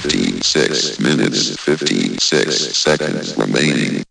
56 minutes 56 seconds remaining.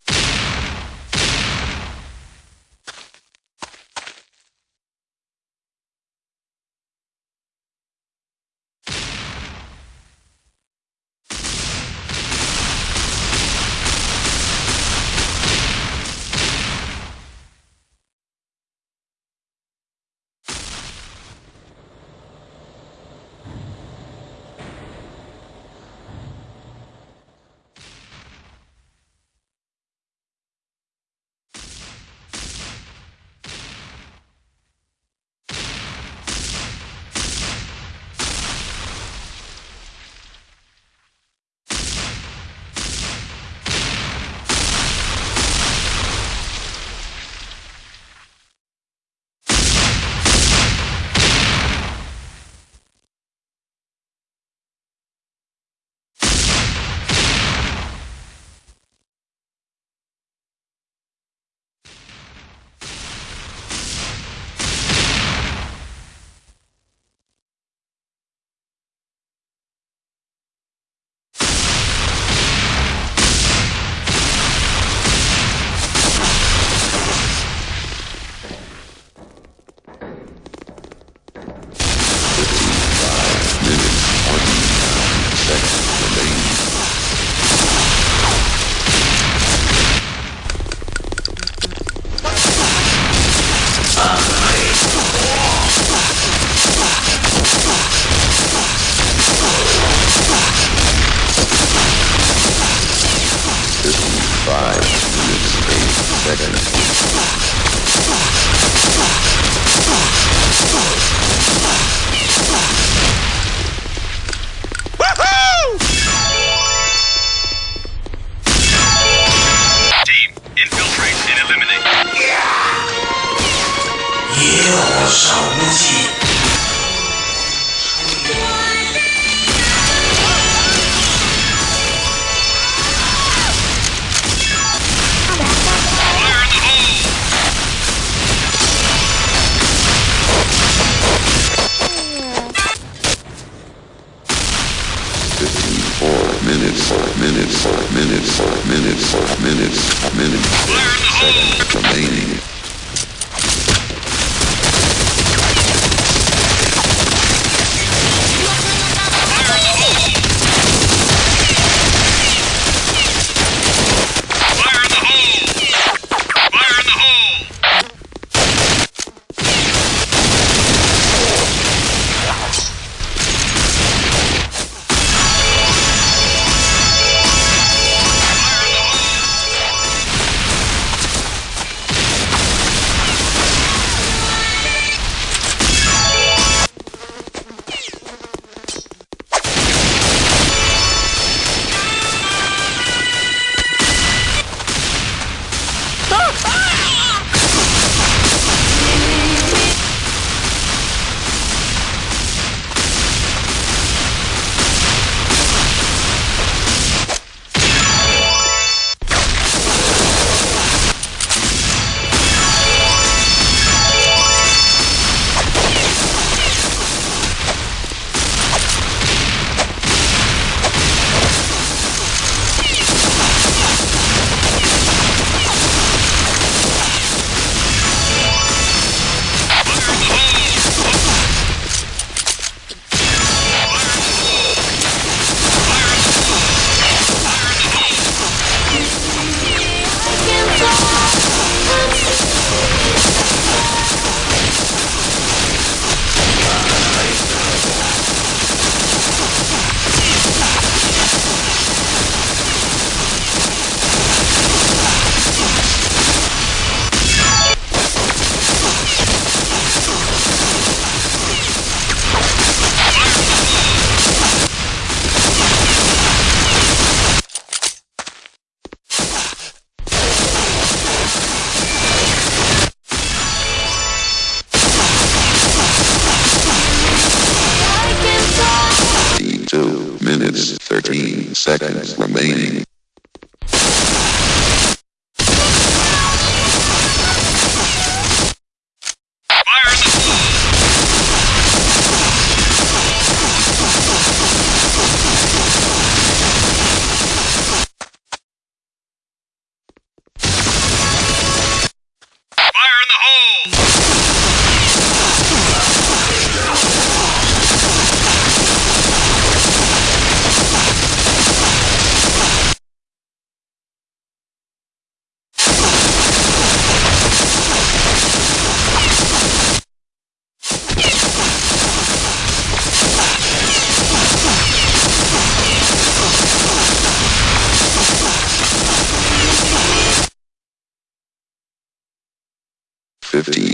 50.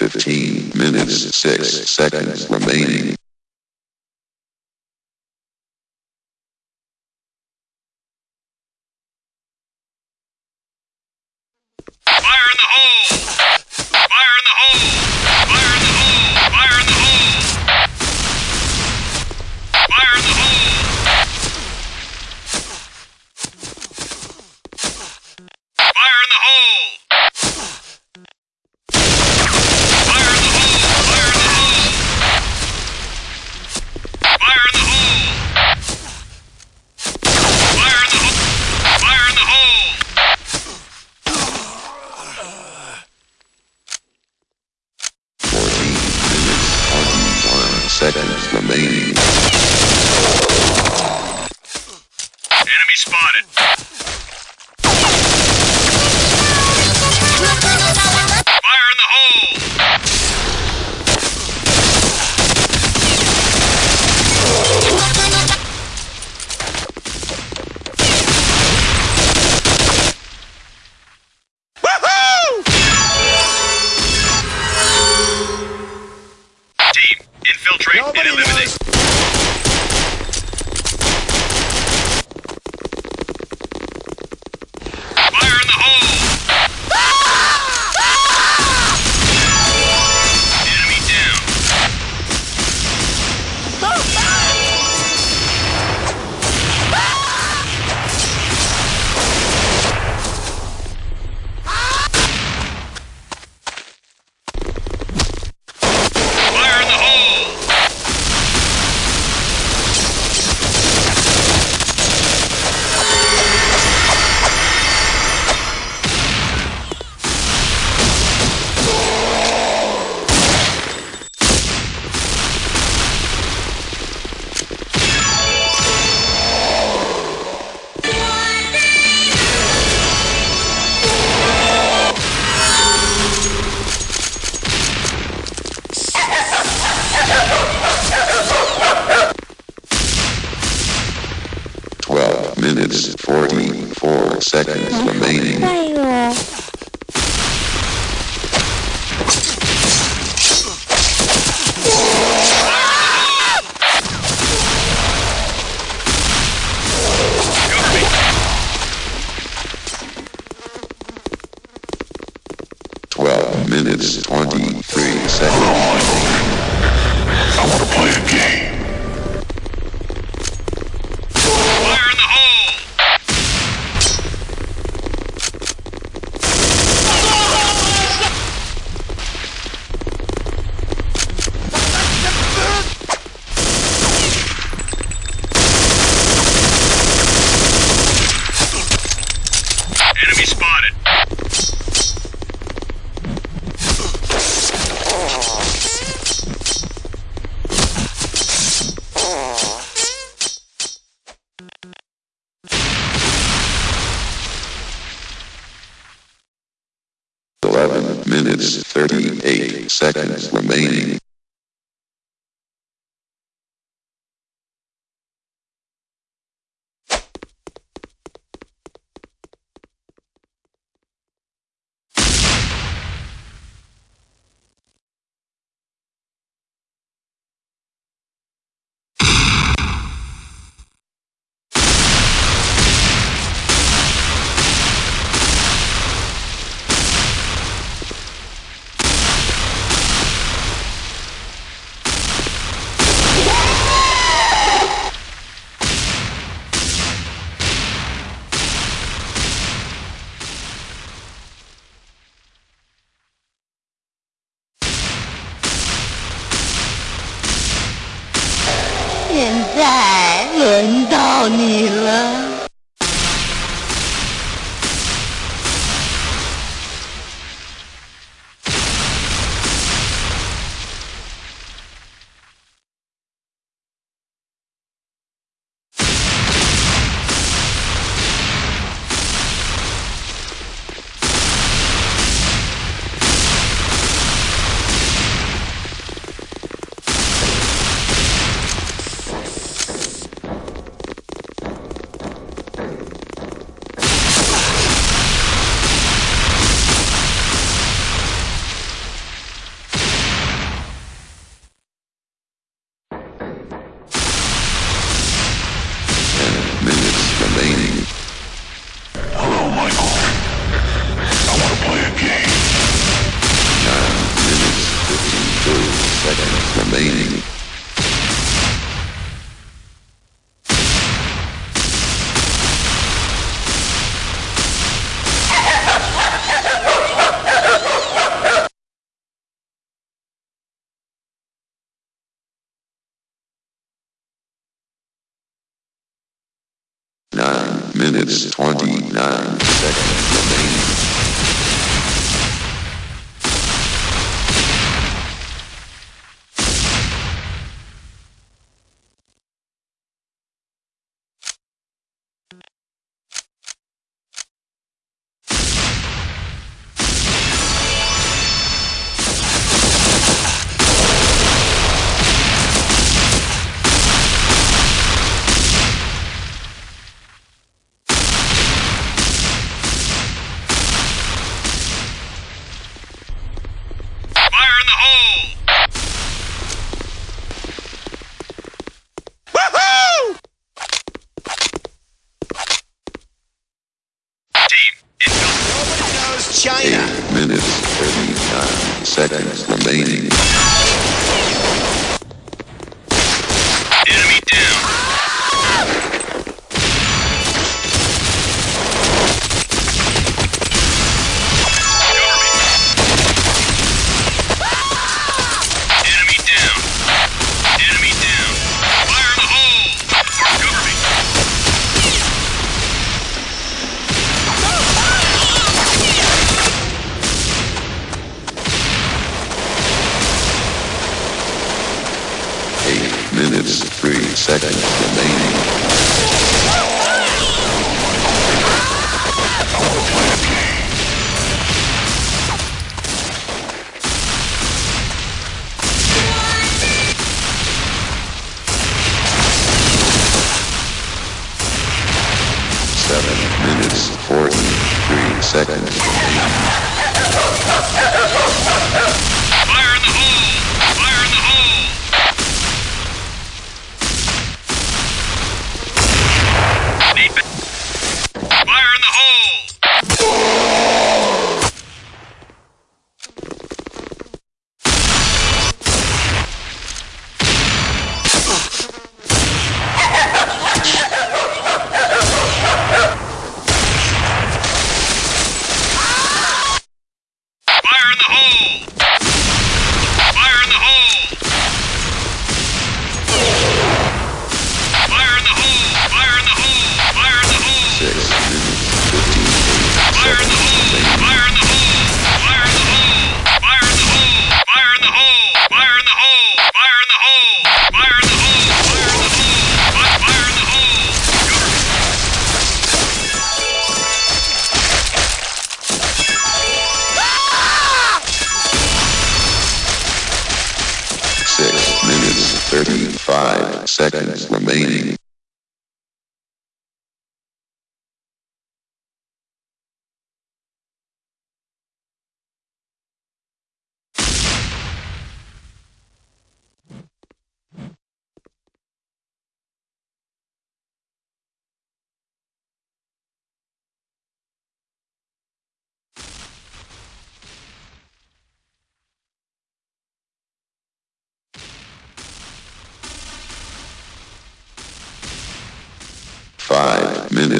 15 minutes 6 seconds remaining.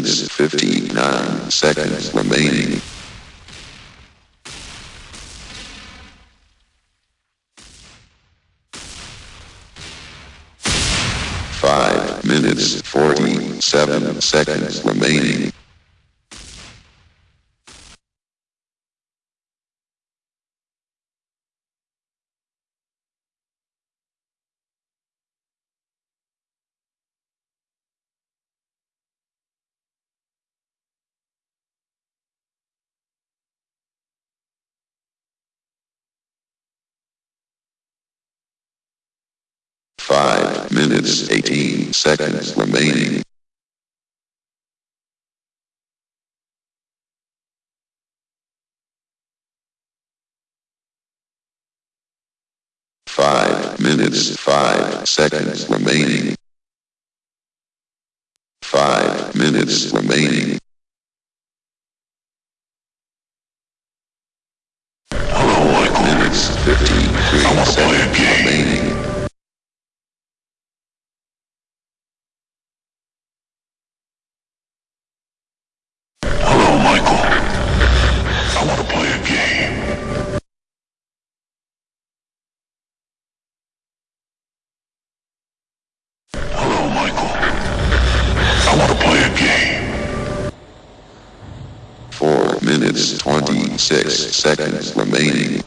minutes 59 seconds remaining. Five minutes 47 seconds remaining. minutes 18 seconds remaining. Five minutes five seconds remaining. Five minutes remaining. Hello, Michael. Minutes 53 I want to play a game. Remaining. Six seconds remaining.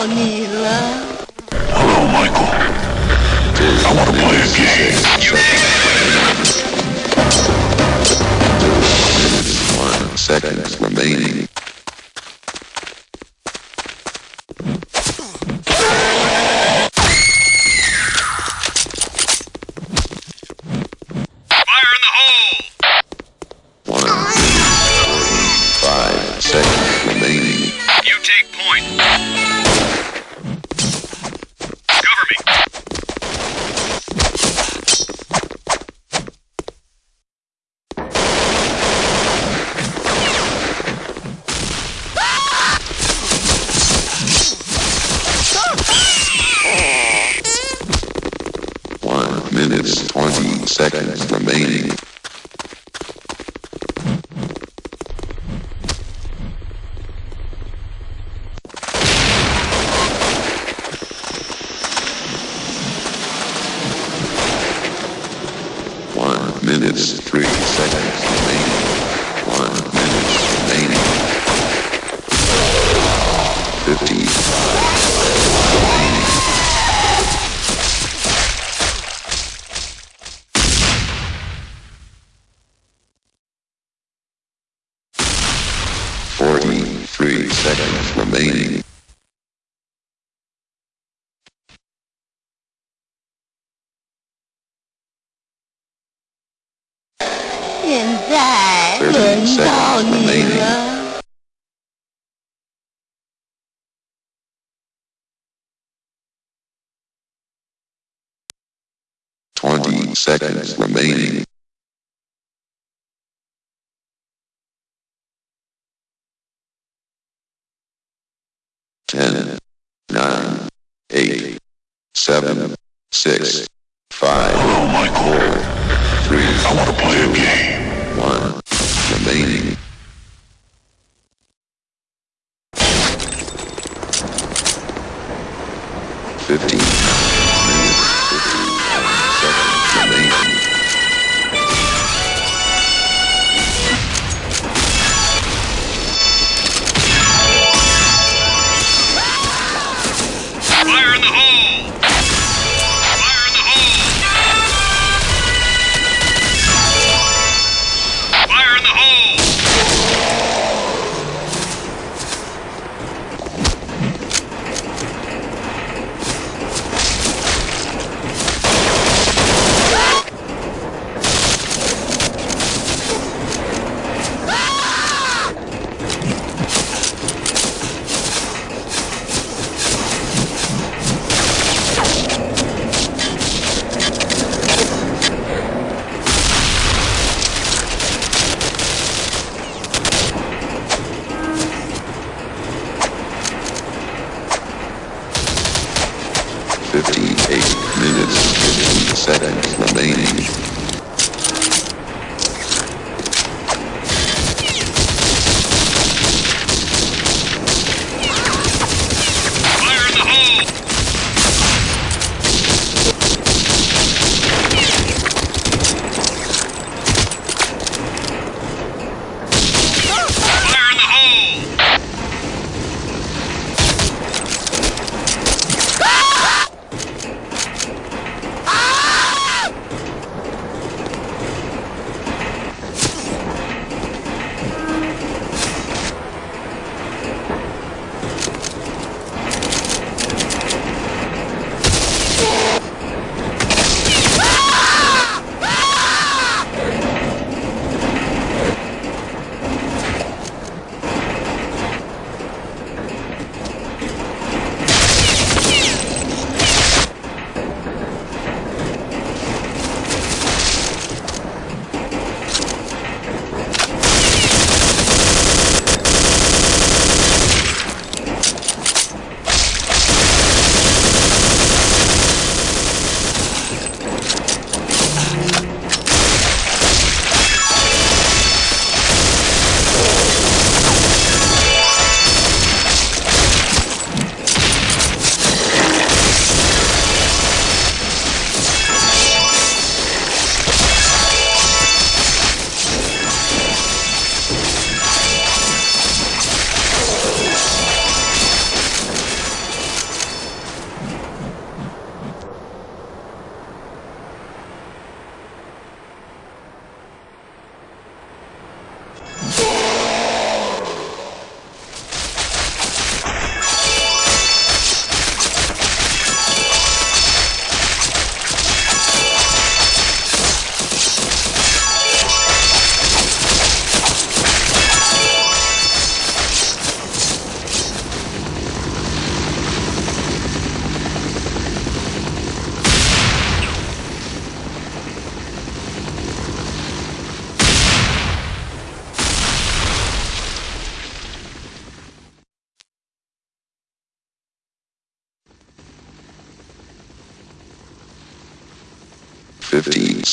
到你了。Hello, Michael. I want to play a game. One seconds remaining. seconds remaining. Ten, nine, eight, seven, six, five. Oh Hello, Michael. Four, three. I want to play a game. One remaining.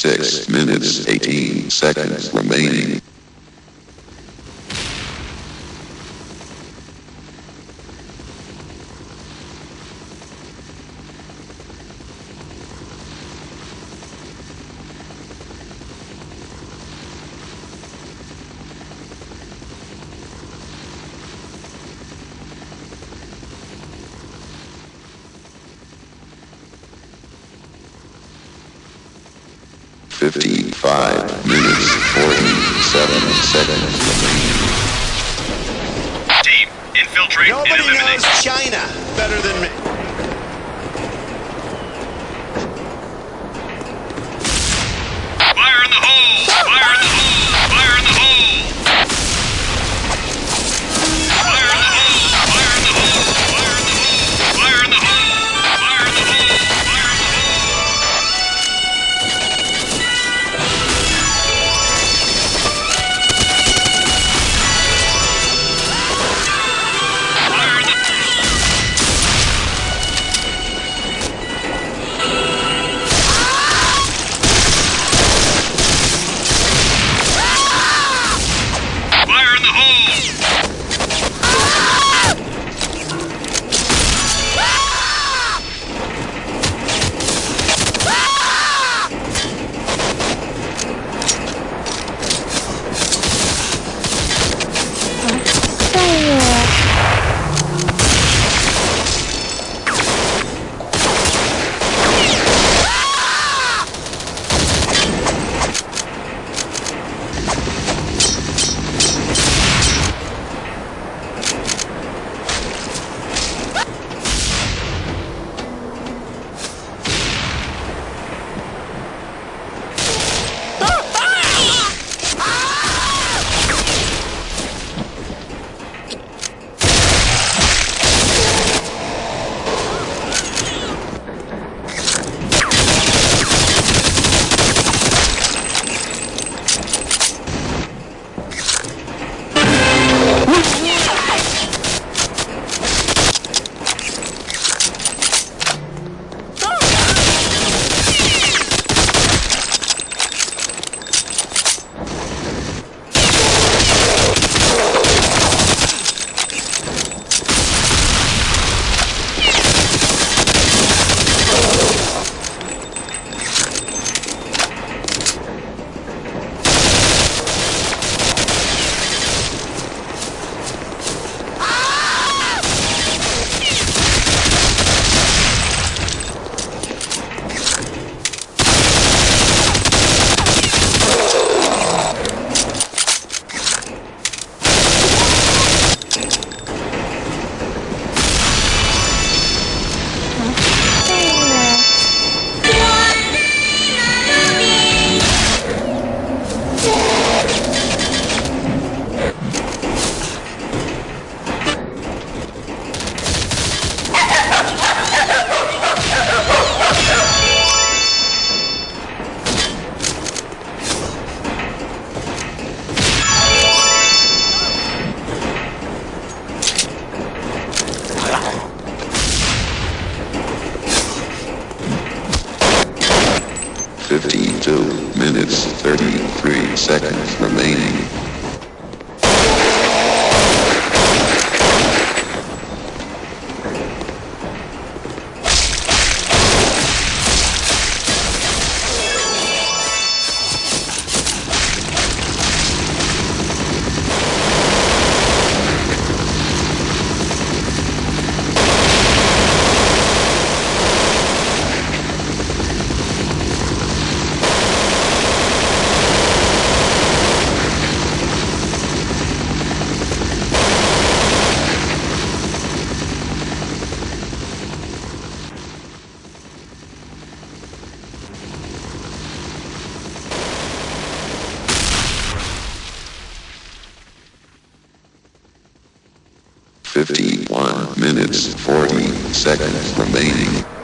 6 minutes 18 seconds remaining. Team, infiltrate Nobody and eliminate. knows China better than me. remaining.